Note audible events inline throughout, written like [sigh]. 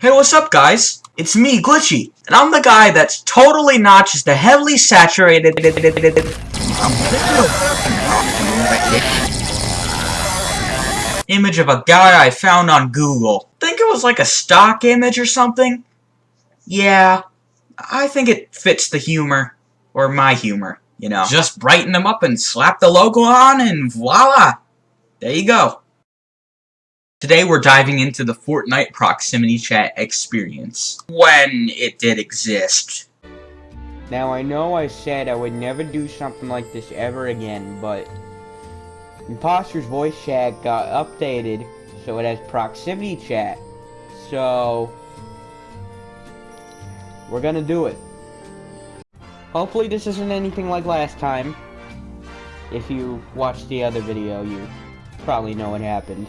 Hey, what's up, guys? It's me, Glitchy, and I'm the guy that's totally not just a heavily saturated image of a guy I found on Google. Think it was like a stock image or something? Yeah, I think it fits the humor, or my humor, you know. Just brighten them up and slap the logo on and voila! There you go. Today we're diving into the Fortnite proximity chat experience. When it did exist. Now I know I said I would never do something like this ever again, but Impostors voice chat got updated so it has proximity chat. So we're gonna do it. Hopefully this isn't anything like last time. If you watched the other video, you probably know what happened.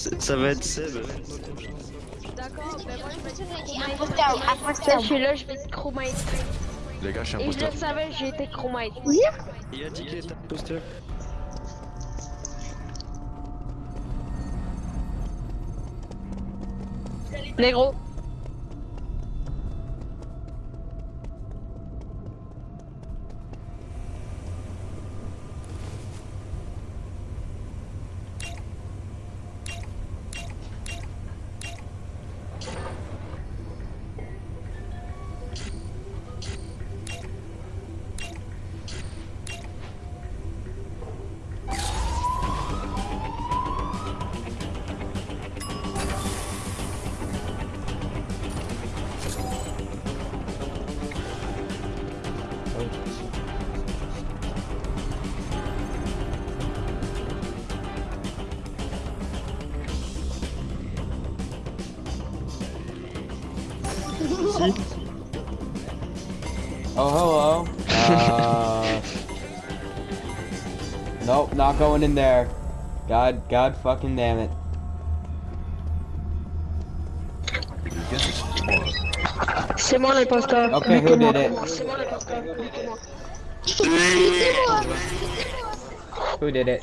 Ça va être Seb. D'accord, ben moi je me dis je suis là, je vais être chromite. Les gars, je suis Et je imposteur. le savais, j'ai été chromite. Il a dit qu'il était imposteur. Négro. Oh, hello. Uh, nope, not going in there. God, God fucking damn it. C'est moi l'imposteur. Okay, who did it? C'est moi l'imposteur. Who did it?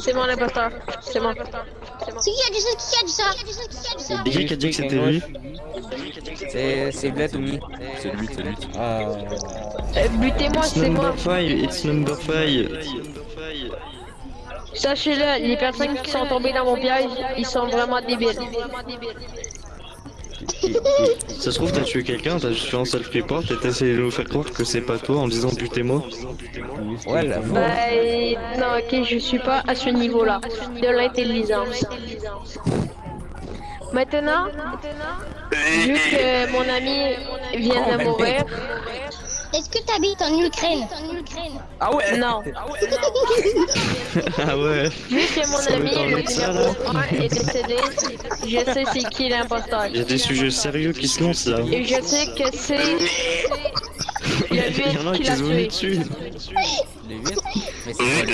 C'est moi l'imposteur. C'est moi. C'est moi. C'est qui a dit ça? Qui a dit ça? Qui a Qui dit que c'était lui C'est c'est Bled ou Mi C'est lui, c'est lui. Uh, Euh, Butez-moi, c'est moi. number 5, it's number 5. Sachez-le, les personnes qui sont tombées dans mon piège, ils sont vraiment débiles. Ça se trouve, t'as tué quelqu'un, t'as juste fait un self-report et t'as essayé de nous faire croire que c'est pas toi en disant butez-moi. Ouais, la Ben, non, ok, je suis pas à ce niveau-là de l'intelligence. Maintenant, vu que mon ami vient de mourir, Est-ce que t'habites en Ukraine Ah ouais non. ah ouais. [laughs] Vu que mon Ça ami, le numéro là. 1 est décédé, je sais c'est qui l'imposteur. Il y a des sujets sérieux qui se lancent là. Et je sais que c'est [laughs] Il y le en a qui qui l'a se dessus. Les 8 Mais c'est quoi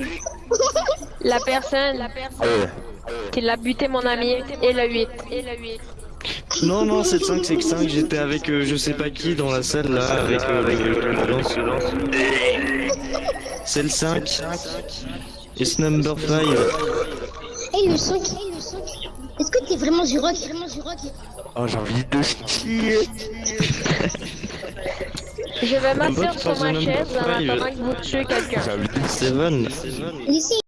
les La personne qui l'a buté mon ami et le 8. Et le 8. Non, non, c'est le 5, c'est que 5, j'étais avec euh, je sais pas qui dans la salle là, avec, euh, avec le lance. C'est le 5. It's number 5. Hey le 5 Est-ce que t'es vraiment du rock? Vraiment du rock Oh, j'ai envie de chier. Je vais m'asseoir sur ma chaise attendant que vous tuez quelqu'un. J'ai envie de Seven. Ici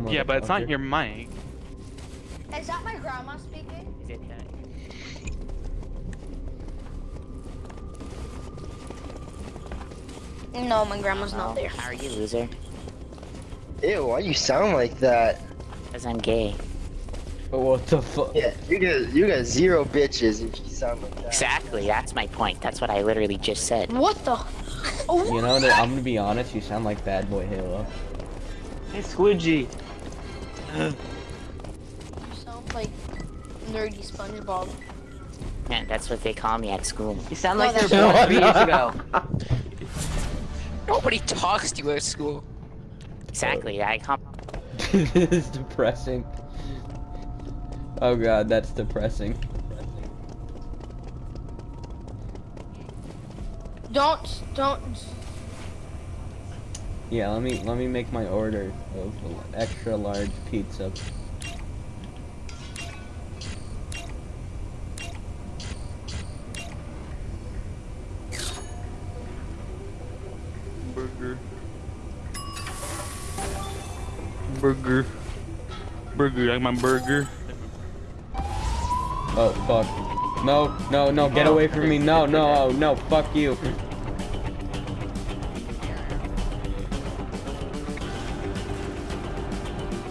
hello, Yeah, but it's not your mic. Is that my grandma speaking? No, my grandma's not there. How are you, loser? Ew, why you sound like that? Because I'm gay. What the fuck? Yeah, you got you got zero bitches if you sound like that. Exactly, that's my point. That's what I literally just said. What the? You know, that I'm gonna be honest, you sound like Bad Boy Halo. Hey, Squidgy. Like nerdy SpongeBob. Man, that's what they call me at school. You sound No, like they that's- were born three years ago. Nobody talks to you at school. Exactly. I com- [laughs] this is depressing. Oh god, that's depressing. Don't don't. Yeah, let me let me make my order of extra large pizza. Burger. Burger. Burger, like my burger. Oh fuck. No, no, no, get away from me. No, no, oh, no, fuck you.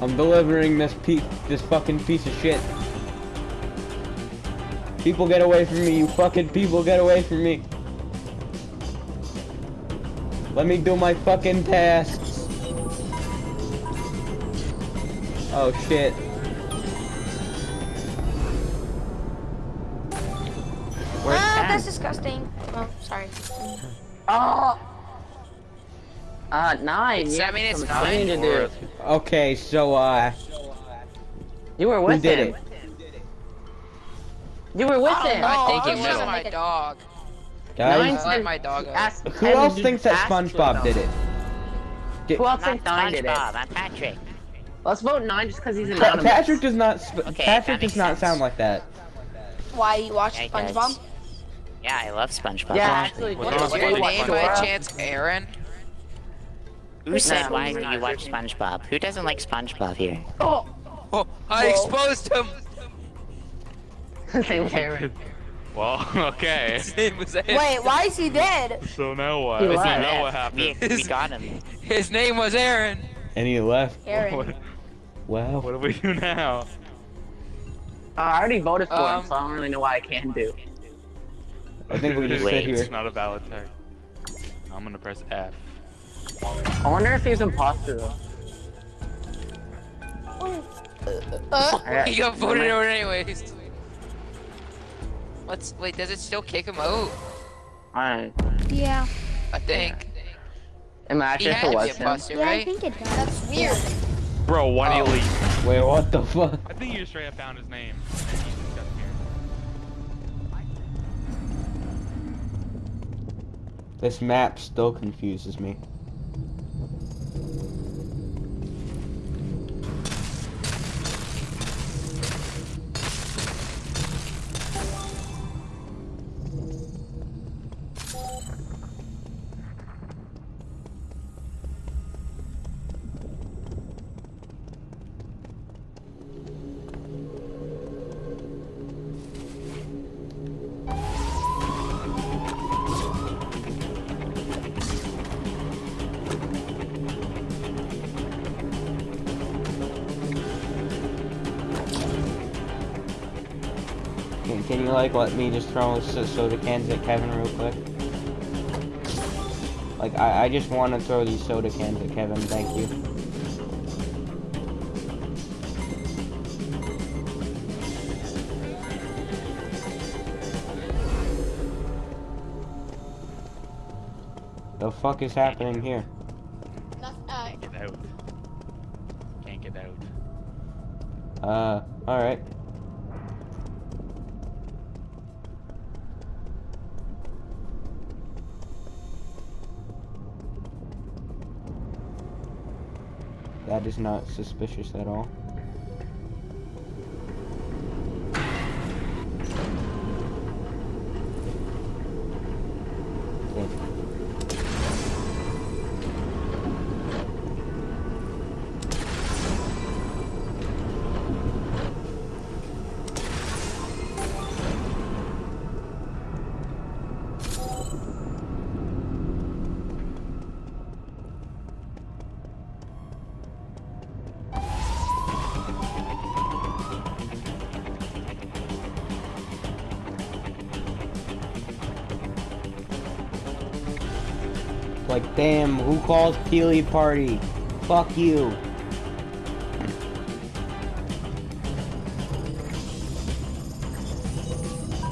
I'm delivering this piece, this fucking piece of shit. People get away from me, you fucking people get away from me. Let me do my fucking tasks. Oh shit. Where's ah, Sam? that's disgusting. Oh, sorry. Oh! Uh, nine. It's- you I mean, it's some nine to do. Okay, so uh You were with did him. it? You were with him. no. I think it was my dog. guys, Nine I let my dog. Ask- who else thinks that SpongeBob did them. it? Who else thinks nine did it? SpongeBob. I'm Patrick. Let's vote nine just because he's Pa- anonymous. Patrick does not. Sp- Okay, Patrick does makes not sense. sound like that. Why you watch Yeah, SpongeBob? does. Yeah, I love SpongeBob. Yeah, actually. actually, What What is is your name by chance, Aaron? Who said why we're do you watch. SpongeBob? Who doesn't like SpongeBob here? Oh! Oh, I Whoa. exposed him. [laughs] Same Aaron. Well, [laughs] okay. [laughs] His name was Aaron. Wait, why is he dead? So now what? He So left. now what We, happened? we got him. His name was Aaron. And he left. Aaron. What, Wow. what do we do now? Uh, I already voted for Um, him, so I don't really know what I can do. I think we just sit Wait. here. It's not a valid tag. I'm gonna press F. I wonder if he's imposter though. Uh, Alright, [laughs] He got voted out anyways. Let's wait. Does it still kick him out? mind. Alright. yeah. I think. He Imagine if it was a him. buster, Yeah, I think it does. That's weird. Bro, why do you Oh. leave? Wait, what the fuck? I think you just straight up found his name. And he's just up here. This map still confuses me. You like let me just throw so- soda cans at Kevin real quick? Like I, I just want to throw these soda cans at Kevin. Thank you. The fuck is happening here? uh, Get out. Can't get out. Uh, alright. Not suspicious at all. Like, damn, who calls Peely party? Fuck you.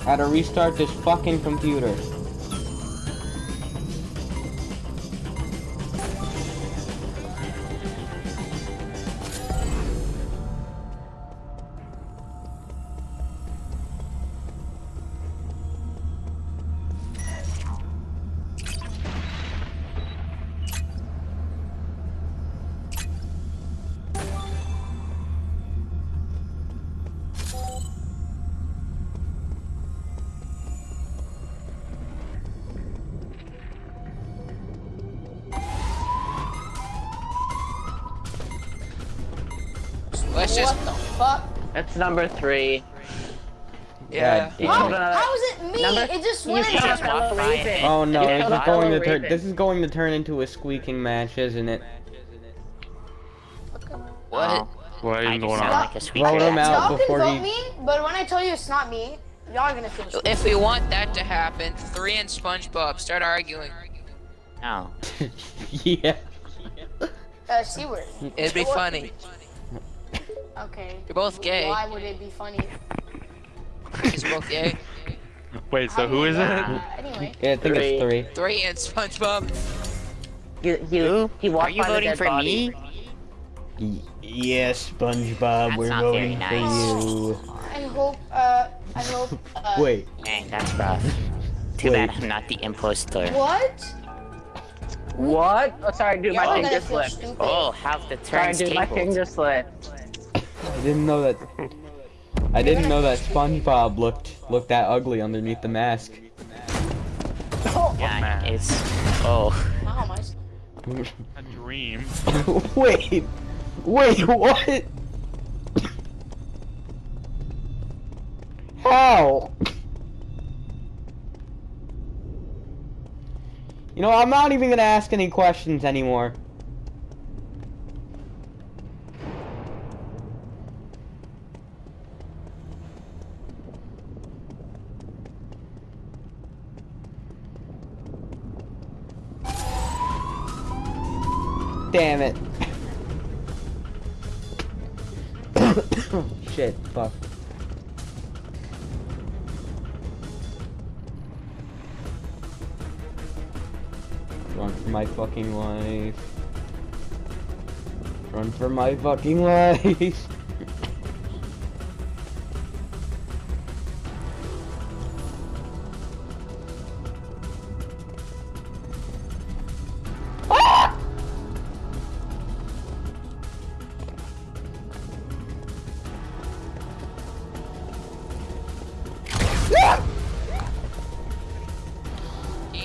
How to restart this fucking computer. Let's just. What the fuck? It's number three. Yeah. You How, another- how is it me? Number- it just went. killed just another walked by it. Raven. Oh no, this is going to turn. This is going to turn into a squeaking match, isn't it? What? Oh, What I is just going on? like a squeaker. Vote him out Y'all before can vote he. me, but when I tell you it's not me, y'all are gonna feel stupid. If we want that to happen, three and SpongeBob start arguing. No. [laughs] yeah. Uh, C word. It'd be funny. Okay. You're both gay. Why would it be funny? He's both gay. [laughs] Wait, so who is it? Uh, anyway. Yeah, I think it's three. Three and SpongeBob. You, he, Who? he walked Are you by the voting dead for body. me? Y- yes, SpongeBob, That's we're not voting very for nice. you. I hope. Uh, I hope. Uh, Wait, Dang, that's rough. Too Wait. bad I'm not the imposter. What? What? Oh, sorry, dude, Y'all my are thing gonna just feel slipped. stupid. Oh, how the Sorry, turns dude, my thing tabled. just slipped. I didn't know that. I didn't know that SpongeBob looked looked that ugly underneath the mask. Yeah, it's. Oh. Wow, my. A dream. [laughs] wait, wait, what? How? You know, I'm not even gonna ask any questions anymore. [coughs] Shit, fuck. Run for my fucking life. Run for my fucking [laughs] life.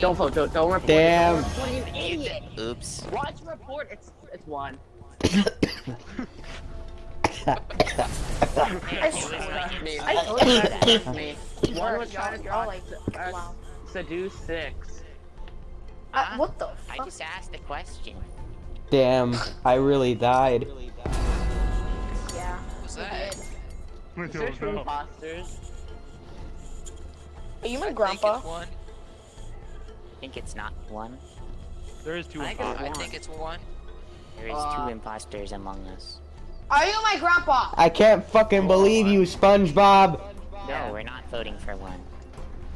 Don't vote, don't, don't report. Damn. Oops. Watch report, it's, it's one. [coughs] I swear. Me. I I told you told me. One was trying to y'all like. uh, Wow. seduce six. Uh, what the fuck? I just asked a question. Damn, I really died. Yeah. What's you that? did. Is there two imposters? Are you my I think grandpa? It's one. I think it's not one. There is two I think it's. I think it's one. There is Uh, two imposters among us. Are you my grandpa? I can't fucking believe you, SpongeBob. No, we're not voting for one.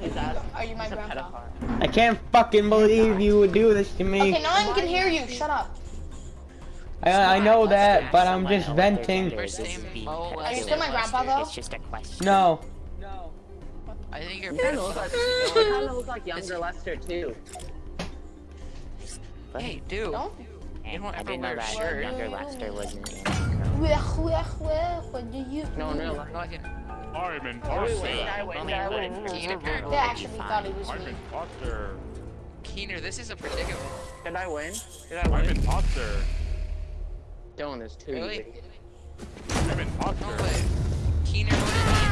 His ass. Are you my grandpa? pedophile. I can't fucking believe you would do this to me. Okay, no one can hear you. Shut up. I, I know that, but I'm just venting. gender is. This First is name being Mo, pedophile. last Are you still my grandpa though? It's just a question. No. I think you're Kinda looks like, pedophile. kind of looks like younger Lester too. But, Hey, dude. Don't. and don't I ever didn't know wear a that shirt. younger Lester wasn't in. What do you? No, in. No, I can. I'm an Oh, wait, I win, I win. Keener, They actually thought it was I'm me. an imposter. Keener, this is a predicament. Did I win? Did I win? I'm an win? imposter. Dylan is two. Really? I'm an No Keener voted me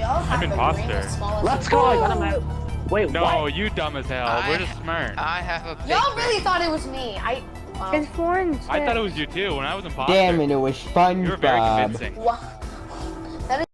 We all have I'm the brain imposter. as small as Let's go! I got him out. Wait, No, what? you dumb as hell. I- We're just smart. I have a big Y'all really thought it was me. I. Wow. It's foreign. I thought it was you too when I was imposter. Damn it, it was SpongeBob. You were very SpongeBob. convincing. Wha-